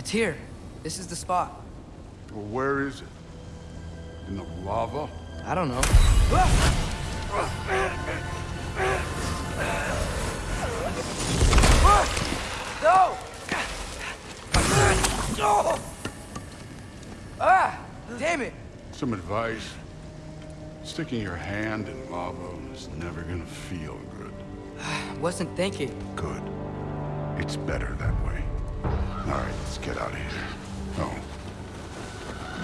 It's here. This is the spot. Well, where is it? In the lava? I don't know. No! No! Ah! Damn it! Some advice. Sticking your hand in lava is never gonna feel good. I Wasn't thinking. Good. It's better that way. All right, let's get out of here. Oh.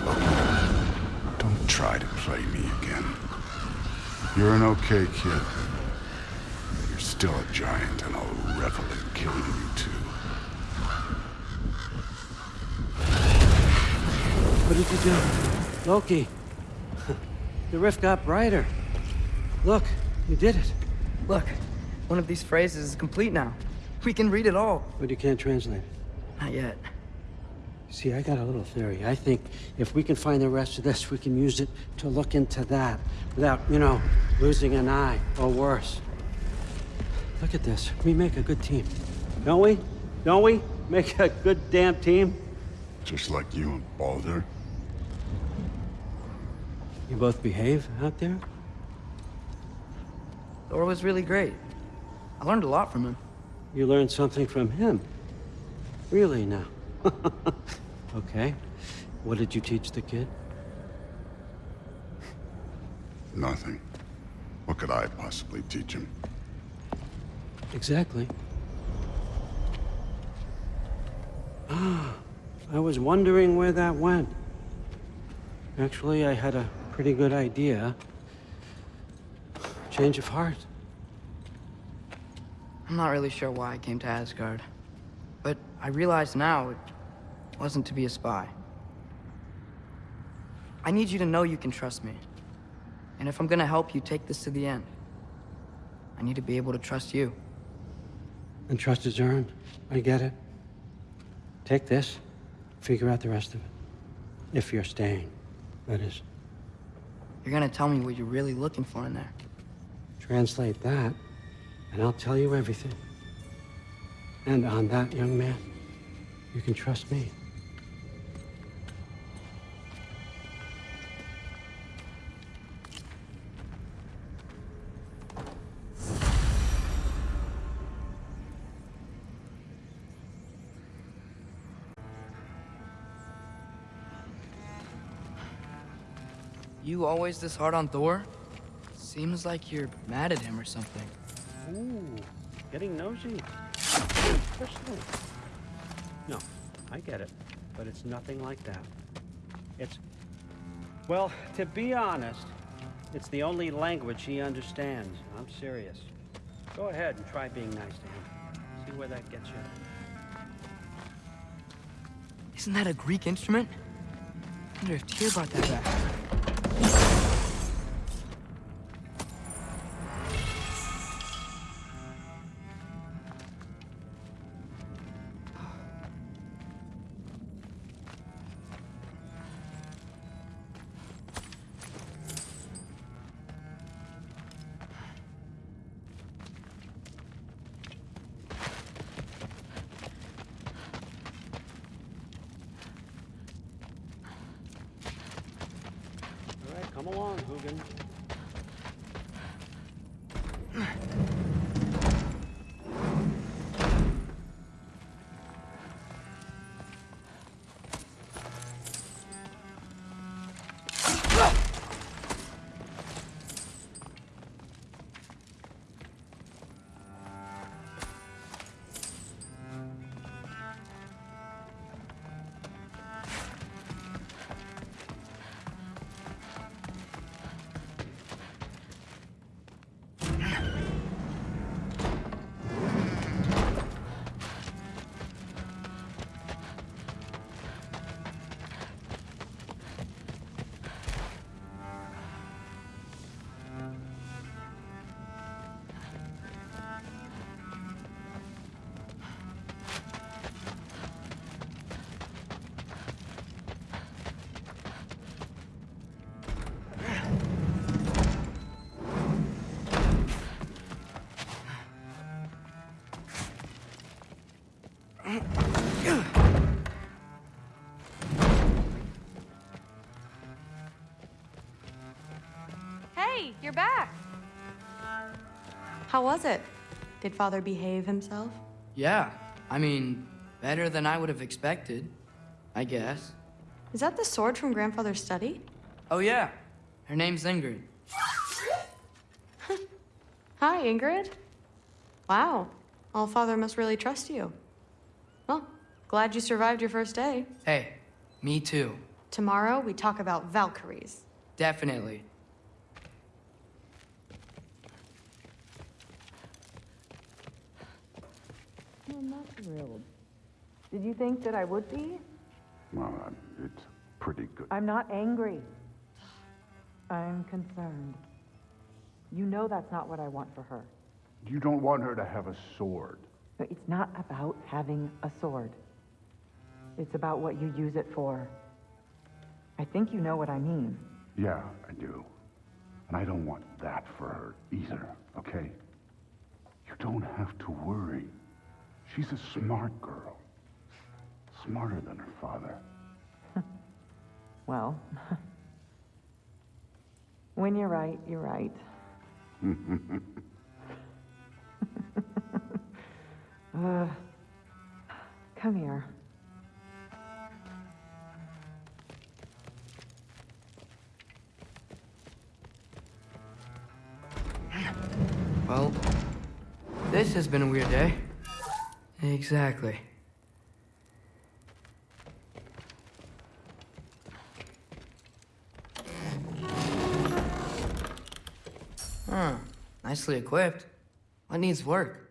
Look, don't try to play me again. You're an okay kid. But you're still a giant, and I'll revel in killing you too. What did you do? Loki. the rift got brighter. Look, you did it. Look, one of these phrases is complete now. We can read it all. But you can't translate it. Not yet. See, I got a little theory. I think if we can find the rest of this, we can use it to look into that without, you know, losing an eye or worse. Look at this. We make a good team. Don't we? Don't we? Make a good damn team? Just like you and Baldur. You both behave out there? Thor was really great. I learned a lot from him. You learned something from him. Really now? okay. What did you teach the kid? Nothing. What could I possibly teach him? Exactly. Ah, I was wondering where that went. Actually, I had a pretty good idea. Change of heart. I'm not really sure why I came to Asgard. I realize now it wasn't to be a spy. I need you to know you can trust me. And if I'm gonna help you take this to the end, I need to be able to trust you. And trust is earned. I get it. Take this, figure out the rest of it. If you're staying, that is. You're gonna tell me what you're really looking for in there. Translate that, and I'll tell you everything. And on that, young man, you can trust me. You always this hard on Thor? Seems like you're mad at him or something. Ooh, getting nosy. No, I get it, but it's nothing like that. It's, well, to be honest, it's the only language he understands. I'm serious. Go ahead and try being nice to him. See where that gets you. Isn't that a Greek instrument? I wonder if Tyr brought that back. Come along, Huginn. Hey, you're back. How was it? Did father behave himself? Yeah, I mean, better than I would have expected, I guess. Is that the sword from grandfather's study? Oh, yeah. Her name's Ingrid. Hi, Ingrid. Wow. All father must really trust you. Well, glad you survived your first day. Hey, me too. Tomorrow we talk about Valkyries. Definitely. I'm not thrilled. Did you think that I would be? Well, uh, it's pretty good. I'm not angry. I'm concerned. You know that's not what I want for her. You don't want her to have a sword. But it's not about having a sword. It's about what you use it for. I think you know what I mean. Yeah, I do. And I don't want that for her either, okay? You don't have to worry. She's a smart girl. Smarter than her father. Well, when you're right, you're right. uh, come here. Well, this has been a weird day. Exactly. Huh. Nicely equipped. What needs work?